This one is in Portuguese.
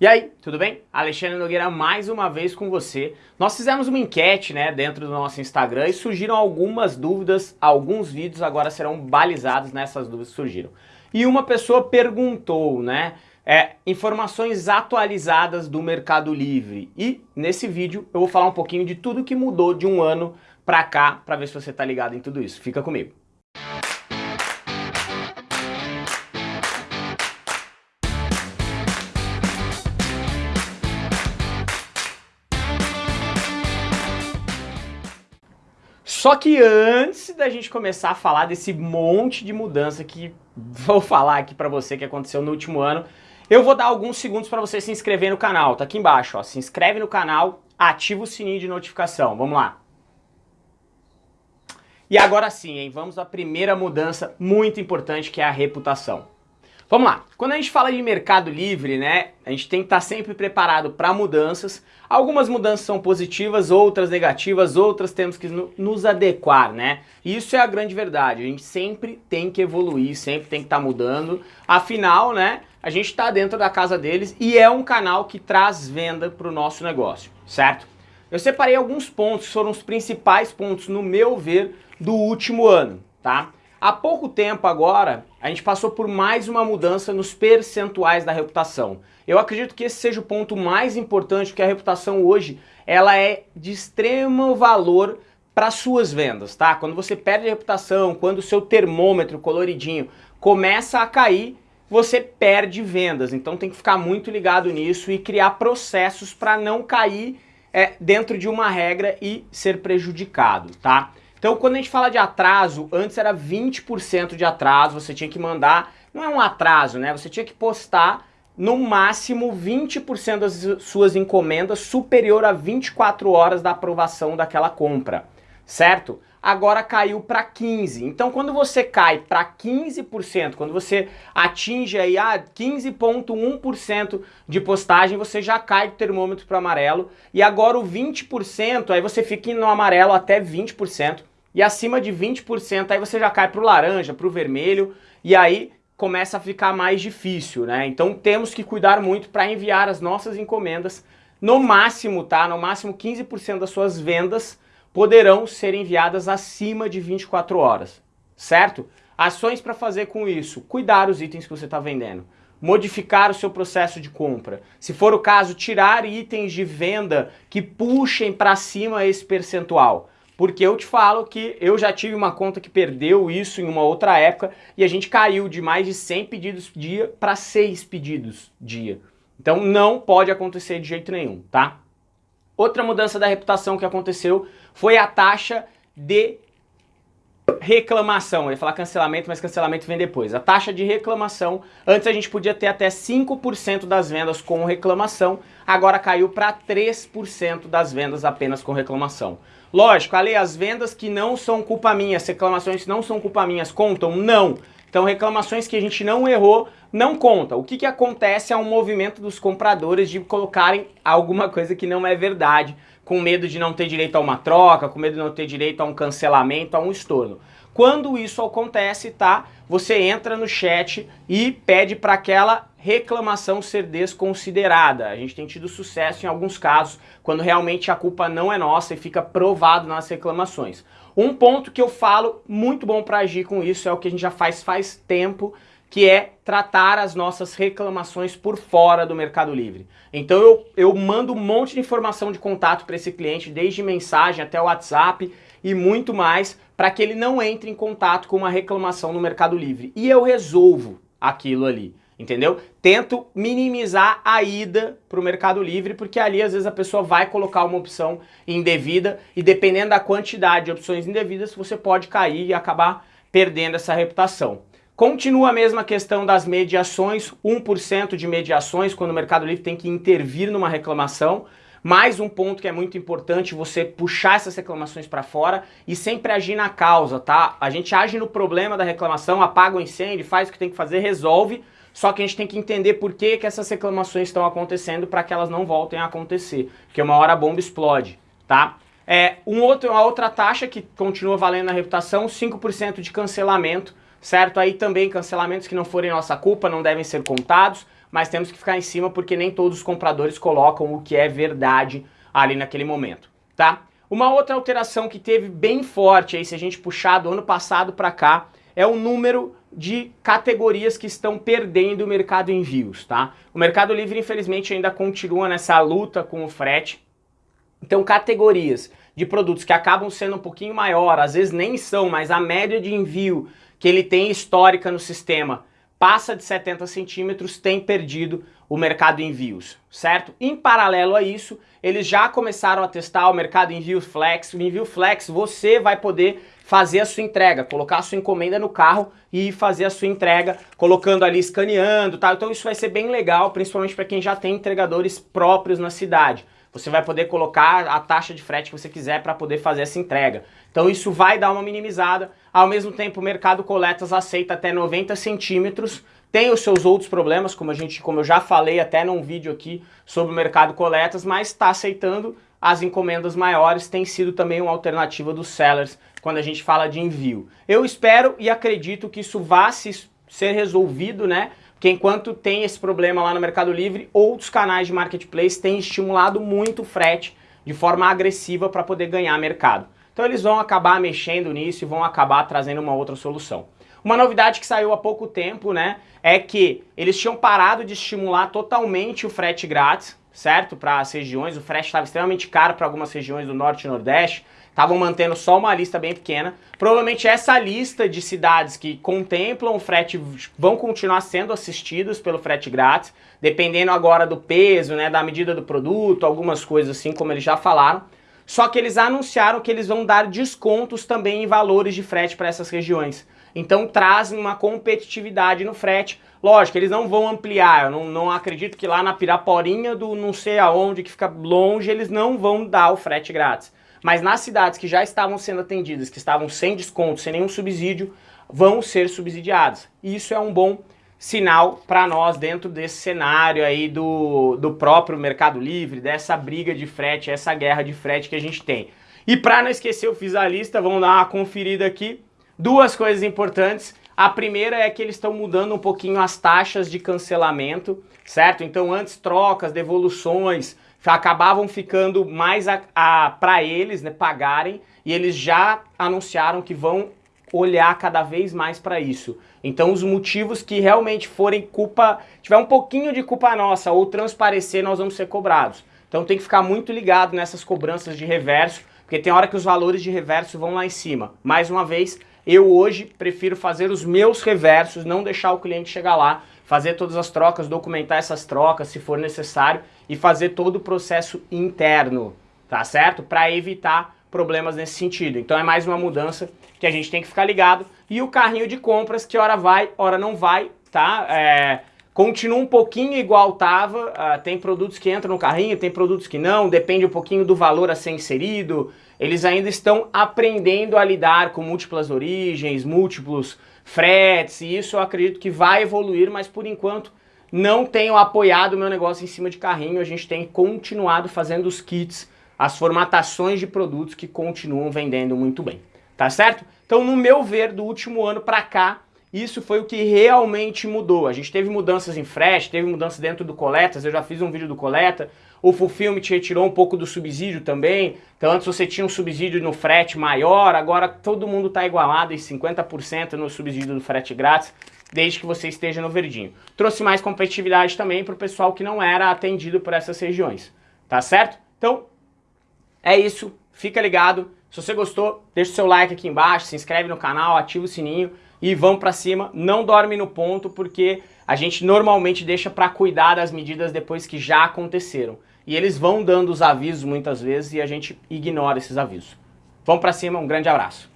E aí, tudo bem? Alexandre Nogueira mais uma vez com você. Nós fizemos uma enquete né, dentro do nosso Instagram e surgiram algumas dúvidas, alguns vídeos agora serão balizados nessas dúvidas que surgiram. E uma pessoa perguntou, né, é, informações atualizadas do Mercado Livre. E nesse vídeo eu vou falar um pouquinho de tudo que mudou de um ano para cá, para ver se você está ligado em tudo isso. Fica comigo. Só que antes da gente começar a falar desse monte de mudança que vou falar aqui para você que aconteceu no último ano, eu vou dar alguns segundos para você se inscrever no canal, tá aqui embaixo, ó. Se inscreve no canal, ativa o sininho de notificação, vamos lá. E agora sim, hein, vamos à primeira mudança muito importante que é a reputação. Vamos lá, quando a gente fala de mercado livre, né, a gente tem que estar sempre preparado para mudanças. Algumas mudanças são positivas, outras negativas, outras temos que nos adequar, né? Isso é a grande verdade, a gente sempre tem que evoluir, sempre tem que estar mudando. Afinal, né, a gente está dentro da casa deles e é um canal que traz venda para o nosso negócio, certo? Eu separei alguns pontos, foram os principais pontos, no meu ver, do último ano, tá? Há pouco tempo agora, a gente passou por mais uma mudança nos percentuais da reputação. Eu acredito que esse seja o ponto mais importante, porque a reputação hoje, ela é de extremo valor para suas vendas, tá? Quando você perde a reputação, quando o seu termômetro coloridinho começa a cair, você perde vendas. Então tem que ficar muito ligado nisso e criar processos para não cair é, dentro de uma regra e ser prejudicado, tá? Então quando a gente fala de atraso, antes era 20% de atraso, você tinha que mandar, não é um atraso, né? Você tinha que postar no máximo 20% das suas encomendas superior a 24 horas da aprovação daquela compra, certo? Agora caiu para 15. Então quando você cai para 15%, quando você atinge aí a ah, 15.1% de postagem, você já cai do termômetro para amarelo. E agora o 20%, aí você fica no amarelo até 20% e acima de 20% aí você já cai para o laranja, para o vermelho e aí começa a ficar mais difícil, né? Então temos que cuidar muito para enviar as nossas encomendas no máximo, tá? No máximo 15% das suas vendas poderão ser enviadas acima de 24 horas, certo? Ações para fazer com isso, cuidar os itens que você está vendendo, modificar o seu processo de compra, se for o caso, tirar itens de venda que puxem para cima esse percentual, porque eu te falo que eu já tive uma conta que perdeu isso em uma outra época e a gente caiu de mais de 100 pedidos dia para 6 pedidos dia. Então não pode acontecer de jeito nenhum, tá? Outra mudança da reputação que aconteceu foi a taxa de reclamação. Eu ia falar cancelamento, mas cancelamento vem depois. A taxa de reclamação, antes a gente podia ter até 5% das vendas com reclamação, agora caiu para 3% das vendas apenas com reclamação. Lógico, ali as vendas que não são culpa minha, as reclamações que não são culpa minhas contam? Não. Então reclamações que a gente não errou não conta. O que, que acontece é um movimento dos compradores de colocarem alguma coisa que não é verdade, com medo de não ter direito a uma troca, com medo de não ter direito a um cancelamento, a um estorno. Quando isso acontece, tá? Você entra no chat e pede para aquela reclamação ser desconsiderada. A gente tem tido sucesso em alguns casos, quando realmente a culpa não é nossa e fica provado nas reclamações. Um ponto que eu falo muito bom para agir com isso é o que a gente já faz faz tempo, que é tratar as nossas reclamações por fora do Mercado Livre. Então eu, eu mando um monte de informação de contato para esse cliente, desde mensagem até WhatsApp e muito mais, para que ele não entre em contato com uma reclamação no Mercado Livre. E eu resolvo aquilo ali entendeu? Tento minimizar a ida para o Mercado Livre, porque ali às vezes a pessoa vai colocar uma opção indevida e dependendo da quantidade de opções indevidas, você pode cair e acabar perdendo essa reputação. Continua a mesma questão das mediações, 1% de mediações quando o Mercado Livre tem que intervir numa reclamação, mais um ponto que é muito importante, você puxar essas reclamações para fora e sempre agir na causa, tá? A gente age no problema da reclamação, apaga o incêndio, faz o que tem que fazer, resolve, só que a gente tem que entender por que, que essas reclamações estão acontecendo para que elas não voltem a acontecer. Porque uma hora a bomba explode, tá? É, um outro, uma outra taxa que continua valendo na reputação, 5% de cancelamento, certo? Aí também cancelamentos que não forem nossa culpa não devem ser contados, mas temos que ficar em cima porque nem todos os compradores colocam o que é verdade ali naquele momento, tá? Uma outra alteração que teve bem forte aí, se a gente puxar do ano passado para cá, é o número de categorias que estão perdendo o mercado envios, tá? O Mercado Livre, infelizmente, ainda continua nessa luta com o frete. Então, categorias de produtos que acabam sendo um pouquinho maior, às vezes nem são, mas a média de envio que ele tem histórica no sistema passa de 70 centímetros, tem perdido o mercado envios, certo? Em paralelo a isso, eles já começaram a testar o mercado envio flex. O envio flex, você vai poder fazer a sua entrega, colocar a sua encomenda no carro e fazer a sua entrega, colocando ali, escaneando, tá? Então isso vai ser bem legal, principalmente para quem já tem entregadores próprios na cidade. Você vai poder colocar a taxa de frete que você quiser para poder fazer essa entrega. Então isso vai dar uma minimizada. Ao mesmo tempo, o mercado coletas aceita até 90 centímetros. Tem os seus outros problemas, como, a gente, como eu já falei até num vídeo aqui sobre o mercado coletas, mas está aceitando as encomendas maiores, tem sido também uma alternativa dos sellers quando a gente fala de envio. Eu espero e acredito que isso vá se, ser resolvido, né? Porque enquanto tem esse problema lá no Mercado Livre, outros canais de marketplace têm estimulado muito o frete de forma agressiva para poder ganhar mercado. Então eles vão acabar mexendo nisso e vão acabar trazendo uma outra solução. Uma novidade que saiu há pouco tempo, né, é que eles tinham parado de estimular totalmente o frete grátis, certo? Para as regiões, o frete estava extremamente caro para algumas regiões do Norte e Nordeste, estavam mantendo só uma lista bem pequena. Provavelmente essa lista de cidades que contemplam o frete vão continuar sendo assistidos pelo frete grátis, dependendo agora do peso, né, da medida do produto, algumas coisas assim, como eles já falaram. Só que eles anunciaram que eles vão dar descontos também em valores de frete para essas regiões. Então trazem uma competitividade no frete. Lógico, eles não vão ampliar, eu não, não acredito que lá na Piraporinha do não sei aonde, que fica longe, eles não vão dar o frete grátis. Mas nas cidades que já estavam sendo atendidas, que estavam sem desconto, sem nenhum subsídio, vão ser subsidiadas. E isso é um bom sinal para nós dentro desse cenário aí do, do próprio Mercado Livre, dessa briga de frete, essa guerra de frete que a gente tem. E para não esquecer, eu fiz a lista, vamos dar uma conferida aqui. Duas coisas importantes. A primeira é que eles estão mudando um pouquinho as taxas de cancelamento, certo? Então antes trocas, devoluções, acabavam ficando mais a, a para eles né, pagarem e eles já anunciaram que vão olhar cada vez mais para isso. Então os motivos que realmente forem culpa, tiver um pouquinho de culpa nossa ou transparecer, nós vamos ser cobrados. Então tem que ficar muito ligado nessas cobranças de reverso, porque tem hora que os valores de reverso vão lá em cima. Mais uma vez, eu hoje prefiro fazer os meus reversos, não deixar o cliente chegar lá, fazer todas as trocas, documentar essas trocas se for necessário e fazer todo o processo interno, tá certo? Para evitar problemas nesse sentido. Então é mais uma mudança que a gente tem que ficar ligado. E o carrinho de compras, que hora vai, hora não vai, tá? É, continua um pouquinho igual estava, uh, tem produtos que entram no carrinho, tem produtos que não, depende um pouquinho do valor a ser inserido. Eles ainda estão aprendendo a lidar com múltiplas origens, múltiplos fretes, e isso eu acredito que vai evoluir, mas por enquanto não tenho apoiado o meu negócio em cima de carrinho, a gente tem continuado fazendo os kits, as formatações de produtos que continuam vendendo muito bem, tá certo? Então, no meu ver, do último ano para cá, isso foi o que realmente mudou. A gente teve mudanças em frete, teve mudanças dentro do Coletas, eu já fiz um vídeo do Coleta, o Fulfillment retirou um pouco do subsídio também, então antes você tinha um subsídio no frete maior, agora todo mundo está igualado em 50% no subsídio do frete grátis, desde que você esteja no verdinho. Trouxe mais competitividade também para o pessoal que não era atendido por essas regiões, tá certo? Então, é isso, fica ligado, se você gostou, deixa o seu like aqui embaixo, se inscreve no canal, ativa o sininho, e vamos para cima. Não dorme no ponto porque a gente normalmente deixa para cuidar das medidas depois que já aconteceram. E eles vão dando os avisos muitas vezes e a gente ignora esses avisos. Vamos para cima, um grande abraço.